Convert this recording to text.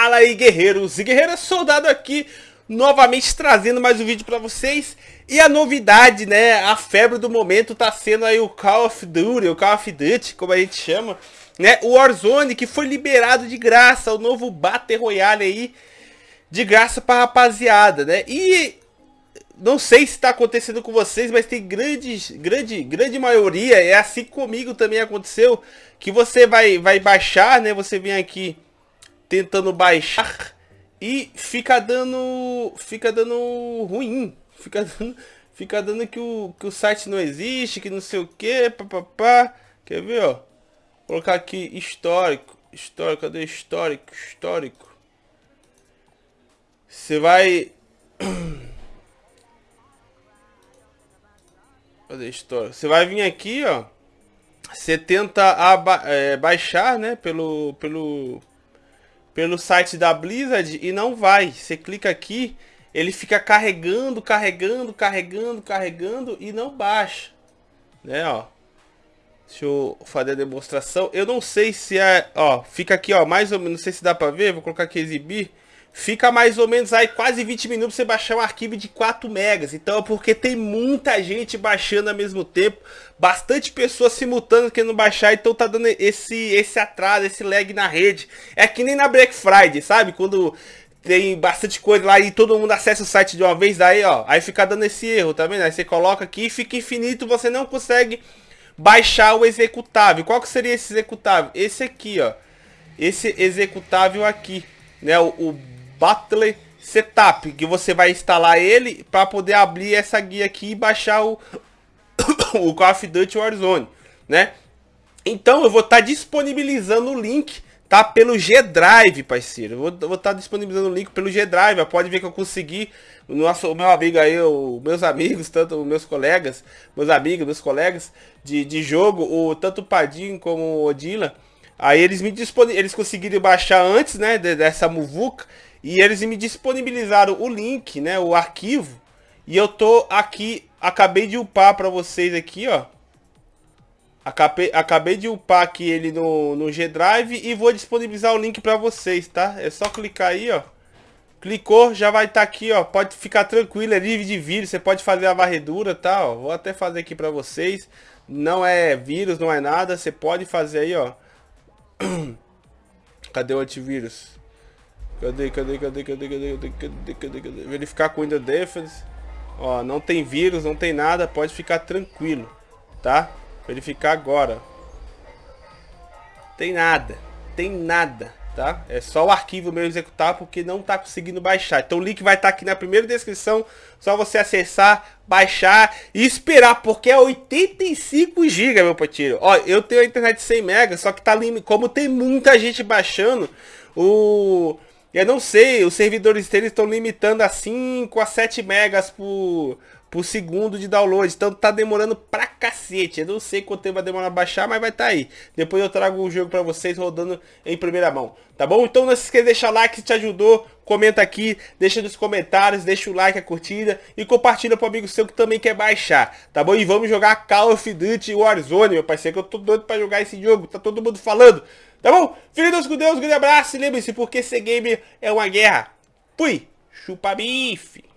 Fala aí guerreiros e guerreiras, soldado aqui novamente trazendo mais um vídeo para vocês E a novidade, né, a febre do momento tá sendo aí o Call of Duty, o Call of Duty, como a gente chama né, O Warzone que foi liberado de graça, o novo Battle Royale aí De graça pra rapaziada, né E não sei se está acontecendo com vocês, mas tem grandes, grande, grande maioria, é assim comigo também aconteceu, que você vai, vai baixar, né? Você vem aqui tentando baixar e fica dando, fica dando ruim, fica dando, fica dando que o, que o site não existe, que não sei o que, papapá. Quer ver, ó? Vou colocar aqui histórico, histórico, cadê histórico, histórico? Você vai Cadê história? Você vai vir aqui, ó. Você tenta aba é, baixar, né? Pelo, pelo, pelo site da Blizzard e não vai. Você clica aqui, ele fica carregando, carregando, carregando, carregando e não baixa. Né, ó. Deixa eu fazer a demonstração. Eu não sei se é... Ó, fica aqui, ó, mais ou menos... Não sei se dá pra ver. Vou colocar aqui exibir fica mais ou menos aí quase 20 minutos você baixar um arquivo de 4 megas. Então é porque tem muita gente baixando ao mesmo tempo, bastante pessoas simultâneas querendo baixar, então tá dando esse, esse atraso, esse lag na rede. É que nem na Black Friday, sabe? Quando tem bastante coisa lá e todo mundo acessa o site de uma vez, daí ó, aí fica dando esse erro, tá vendo? Aí você coloca aqui e fica infinito, você não consegue baixar o executável. Qual que seria esse executável? Esse aqui, ó. Esse executável aqui, né? O, o Battle Setup, que você vai instalar ele para poder abrir essa guia aqui e baixar o, o Call of Duty Warzone, né? Então eu vou estar tá disponibilizando o link, tá? Pelo G-Drive, parceiro. Eu vou estar tá disponibilizando o link pelo G-Drive, pode ver que eu consegui, o, nosso, o meu amigo aí, meus amigos, tanto meus colegas, meus amigos, meus colegas de, de jogo, o, tanto o Padinho como o Odila, aí eles me eles conseguiram baixar antes, né, dessa muvuca, e eles me disponibilizaram o link, né, o arquivo. E eu tô aqui, acabei de upar para vocês aqui, ó. Acabei, acabei de upar aqui ele no, no G-Drive e vou disponibilizar o link para vocês, tá? É só clicar aí, ó. Clicou, já vai estar tá aqui, ó. Pode ficar tranquilo, é livre de vírus. Você pode fazer a varredura, tá? Ó. Vou até fazer aqui para vocês. Não é vírus, não é nada. Você pode fazer aí, ó. Cadê o antivírus? Cadê, cadê, cadê, cadê, cadê, cadê, cadê, cadê, cadê? Verificar com Windows Defense. Ó, não tem vírus, não tem nada, pode ficar tranquilo, tá? Verificar agora. Tem nada, tem nada, tá? É só o arquivo meu executar porque não tá conseguindo baixar. Então o link vai estar tá aqui na primeira descrição, só você acessar, baixar e esperar, porque é 85 GB, meu patinho. Ó, eu tenho a internet de 100 MB, só que tá como tem muita gente baixando, o eu não sei, os servidores deles estão limitando a 5 a 7 megas por, por segundo de download. Então tá demorando pra cacete. Eu não sei quanto tempo vai demorar a baixar, mas vai tá aí. Depois eu trago o jogo pra vocês rodando em primeira mão. Tá bom? Então não se esqueça de deixar like se te ajudou. Comenta aqui, deixa nos comentários, deixa o like, a curtida e compartilha pro amigo seu que também quer baixar. Tá bom? E vamos jogar Call of Duty Warzone, meu parceiro, que eu tô doido pra jogar esse jogo. Tá todo mundo falando. Tá bom? Filhos com Deus, grande abraço. E lembre-se, porque ser gamer é uma guerra. Fui. Chupa bife.